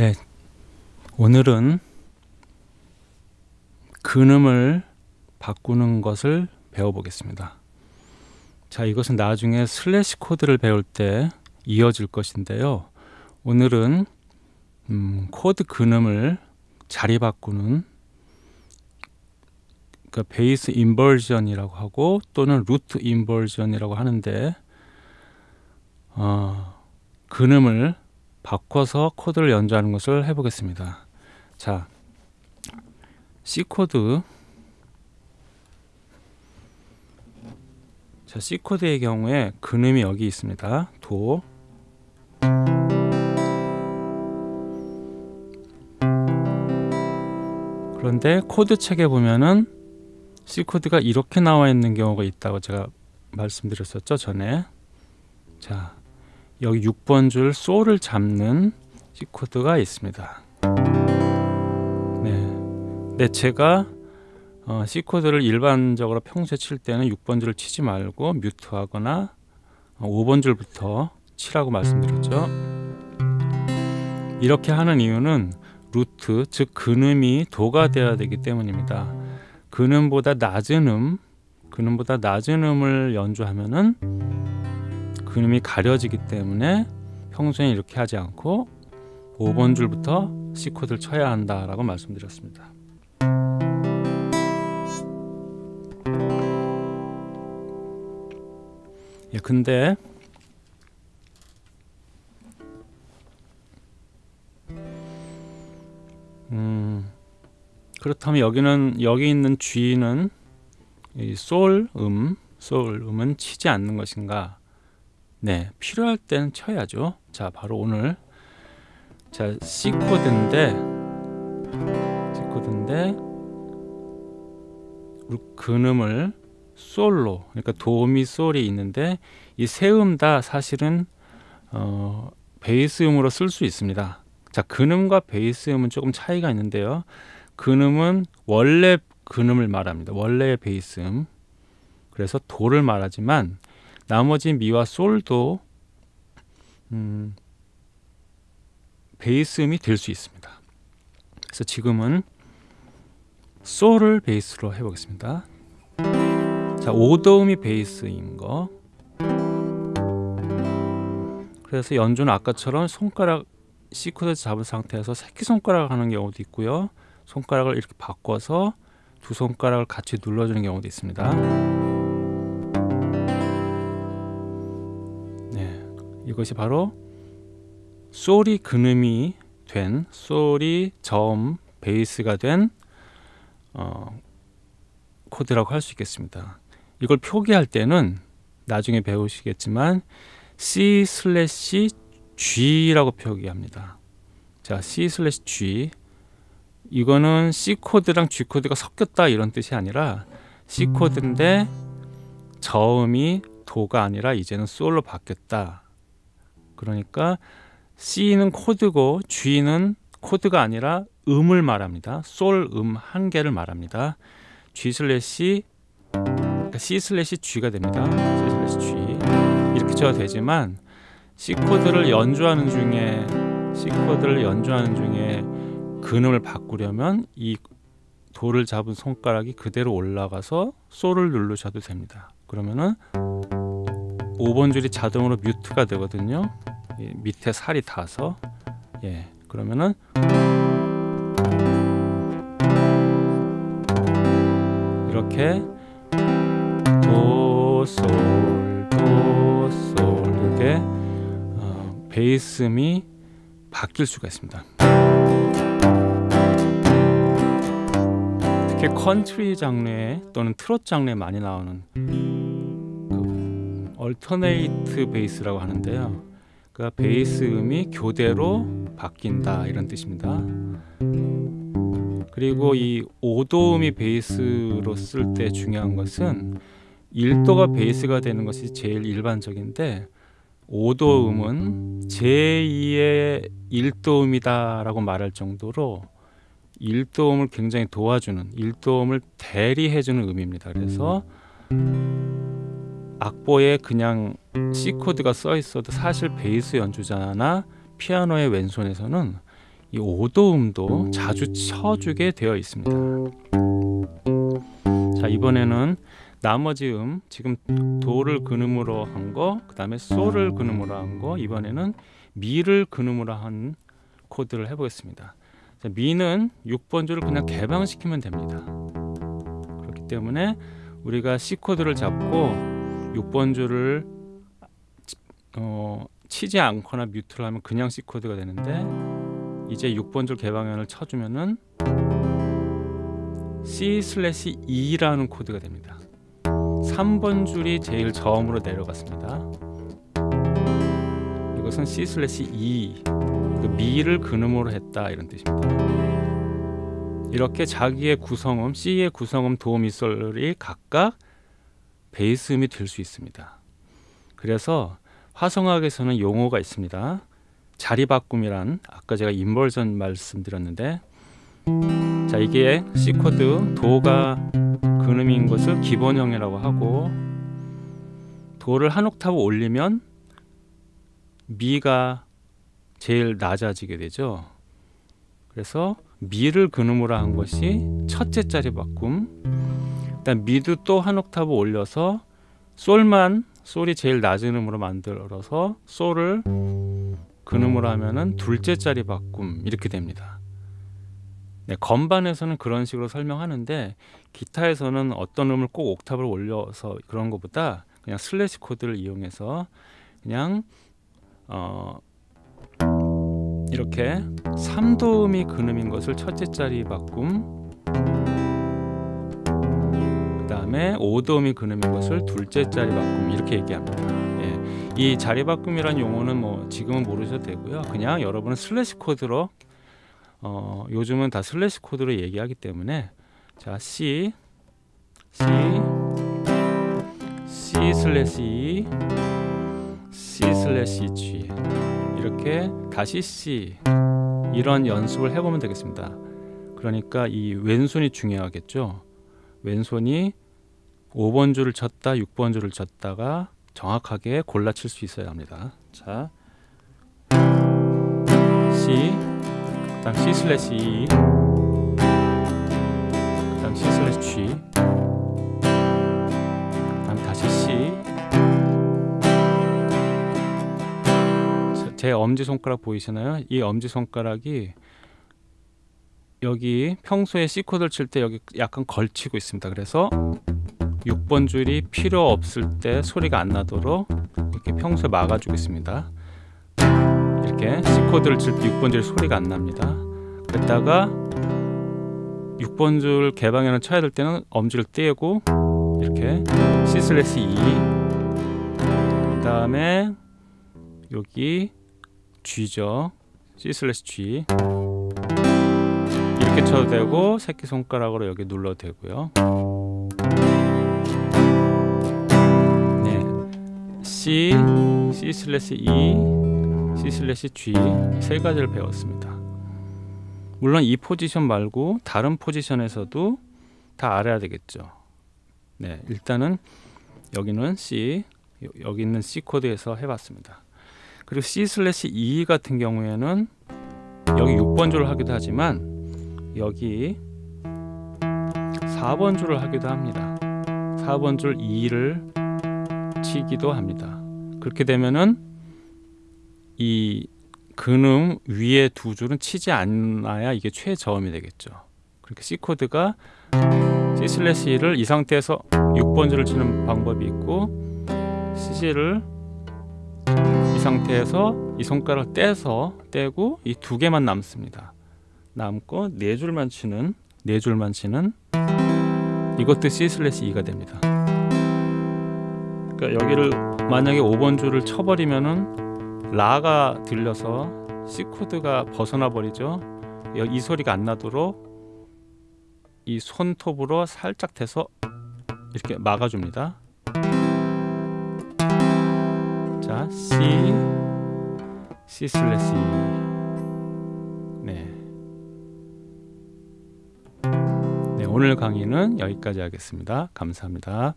네, 오늘은 근음을 바꾸는 것을 배워보겠습니다. 자, 이것은 나중에 슬래시 코드를 배울 때 이어질 것인데요. 오늘은 음, 코드 근음을 자리 바꾸는 그 bass inversion이라고 하고 또는 root inversion이라고 하는데 어, 근음을 바꿔서 코드를 연주하는 것을 해보겠습니다. 자, C 코드 자, C 코드의 경우에 근음이 여기 있습니다. 도 그런데 코드 책에 보면은 C 코드가 이렇게 나와 있는 경우가 있다고 제가 말씀드렸었죠 전에 자 여기 6번 줄 솔을 잡는 C 코드가 있습니다. 네, 네 제가 어, C 코드를 일반적으로 평소에 칠 때는 6번 줄을 치지 말고 뮤트하거나 어, 5번 줄부터 치라고 말씀드렸죠. 이렇게 하는 이유는 루트 즉 근음이 도가 되어야 되기 때문입니다. 근음보다 낮은 음 근음보다 낮은 음을 연주하면은 근음이 가려지기 때문에 평소에 이렇게 하지 않고 5번 줄부터 C 코드를 쳐야 한다라고 말씀드렸습니다. 예, 근데 음, 그렇다면 여기는 여기 있는 G는 솔 음, 솔 음은 치지 않는 것인가? 네, 필요할 때는 쳐야죠. 자, 바로 오늘 자 C 코드인데 C 코드인데 근음을 솔로 그러니까 도미 솔이 있는데 이 세 음 다 사실은 어, 베이스 음으로 쓸 수 있습니다. 자 근음과 베이스 음은 조금 차이가 있는데요. 근음은 원래 근음을 말합니다. 원래의 베이스 음 그래서 도를 말하지만 나머지 미와 솔도 음, 베이스 음이 될 수 있습니다. 그래서 지금은 솔을 베이스로 해보겠습니다. 자, 오도음이 베이스인 거. 그래서 연주는 아까처럼 손가락 코드 잡은 상태에서 새끼손가락 하는 경우도 있고요. 손가락을 이렇게 바꿔서 두 손가락을 같이 눌러주는 경우도 있습니다. 이것이 바로 솔이 근음이 된 솔이 저음 베이스가 된 어, 코드라고 할 수 있겠습니다. 이걸 표기할 때는 나중에 배우시겠지만 C 슬래시 G라고 표기합니다. 자, C 슬래시 G 이거는 C 코드랑 G 코드가 섞였다 이런 뜻이 아니라 C 코드인데 저음이 도가 아니라 이제는 솔로 바뀌었다. 그러니까 C는 코드고 G는 코드가 아니라 음을 말합니다. 솔 음 한 개를 말합니다. G 슬래시 그러니까 C 슬래시 G가 됩니다. C 슬래시 G 이렇게 쳐도 되지만 C 코드를 연주하는 중에 C 코드를 연주하는 중에 근음을 바꾸려면 이 도를 잡은 손가락이 그대로 올라가서 솔을 누르셔도 됩니다. 그러면은 5번 줄이 자동으로 mute가 되거든요. 밑에 살이 닿아서 예 그러면은 이렇게 도솔 도솔 이렇게 어, 베이스음이 바뀔 수가 있습니다. 특히 컨트리 장르 또는 트롯 장르에 많이 나오는 그 얼터네이트 베이스라고 하는데요. 그 베이스 음이 교대로 바뀐다 이런 뜻입니다. 그리고 이 5도음이 베이스로 쓸 때 중요한 것은 1도가 베이스가 되는 것이 제일 일반적인데 5도음은 제2의 1도음이다 라고 말할 정도로 1도음을 굉장히 도와주는 1도음을 대리해주는 음입니다. 그래서 악보에 그냥 C 코드가 써 있어도 사실 베이스 연주자나 피아노의 왼손에서는 이 오도음도 자주 쳐주게 되어 있습니다. 자 이번에는 나머지 음 지금 도를 근음으로 한 거, 그 다음에 솔을 근음으로 한 거, 이번에는 미를 근음으로 한 코드를 해보겠습니다. 자, 미는 6번 줄을 그냥 개방시키면 됩니다. 그렇기 때문에 우리가 C 코드를 잡고 6번 줄을 어, 치지 않거나 mute를 하면 그냥 C 코드가 되는데 이제 6번 줄 개방현을 쳐주면은 C 슬래시 E라는 코드가 됩니다. 3번 줄이 제일 저음으로 내려갔습니다. 이것은 C 슬래시 그 미를 근음으로 했다 이런 뜻입니다. 이렇게 자기의 구성음 C의 구성음 도 미솔이 각각 베이스 음이 될 수 있습니다. 그래서 화성학에서는 용어가 있습니다. 자리 바꿈이란 아까 제가 inversion 말씀드렸는데 자 이게 C 코드 도가 근음인 것을 기본형이라고 하고 도를 한 옥타브 올리면 미가 제일 낮아지게 되죠. 그래서 미를 근음으로 한 것이 첫째 자리 바꿈. 일단 미도 또 한 옥타브 올려서 솔만 솔이 제일 낮은 음으로 만들어서 솔을 근음으로 하면은 둘째 자리 바꿈 이렇게 됩니다. 네, 건반에서는 그런 식으로 설명하는데 기타에서는 어떤 음을 꼭 옥타브를 올려서 그런 것보다 그냥 슬래시 코드를 이용해서 그냥 어 이렇게 3도음이 근음인 것을 첫째 자리 바꿈 다음에 5도음이 근음인 것을 둘째 자리 바꿈 이렇게 얘기합니다. 예, 이 자리 바꿈이란 용어는 뭐 지금은 모르셔도 되고요. 그냥 여러분은 슬래시 코드로 어, 요즘은 다 슬래시 코드로 얘기하기 때문에 자 C C C 슬래시 E C 슬래시 G. 이렇게 다시 C. 이런 연습을 해보면 되겠습니다. 그러니까 이 왼손이 중요하겠죠. 왼손이 5번 줄을 쳤다, 6번 줄을 쳤다가 정확하게 골라 칠 수 있어야 합니다. 자, C, 그 다음 C 슬래시 E, 그 다음 C 슬래시 G, 그 다음 다시 C. 제 엄지 손가락 보이시나요? 이 엄지 손가락이 여기 평소에 C 코드를 칠 때 여기 약간 걸치고 있습니다. 그래서 6번 줄이 필요 없을 때 소리가 안 나도록 이렇게 평소에 막아주고 있습니다. 이렇게 C 코드를 칠 때 6번 줄 소리가 안 납니다. 그랬다가 6번 줄 개방현을 쳐야 될 때는 엄지를 떼고 이렇게 C 슬래시 E 그 다음에 여기 G죠 C 슬래시 G 이렇게 쳐도 되고 새끼손가락으로 여기 눌러도 되고요 C, C 슬래시 E, C 슬래시 G 세 가지를 배웠습니다. 물론 이 포지션 말고 다른 포지션에서도 다 알아야 되겠죠. 네 일단은 여기는 C 여기 있는 C 코드에서 해봤습니다. 그리고 C 슬래시 E 같은 경우에는 여기 6번 줄을 하기도 하지만 여기 4번 줄을 하기도 합니다. 4번 줄 2를 치기도 합니다 그렇게 되면은 이 근음 위에 두 줄은 치지 않아야 이게 최저음이 되겠죠 그렇게 C 코드가 C 슬래시 E를 이 상태에서 6번 줄을 치는 방법이 있고 C를 이 상태에서 이 손가락 떼서 떼고 이 두 개만 남습니다. 남고 네 줄만 치는 네 줄만 치는 이것도 C 슬래시 E가 됩니다. 그러니까 여기를 만약에 5번 줄을 쳐버리면은 라가 들려서 C 코드가 벗어나 버리죠. 이 소리가 안 나도록 이 손톱으로 살짝 대서 이렇게 막아줍니다. 자, C, C 슬래시 네. 네, 오늘 강의는 여기까지 하겠습니다. 감사합니다.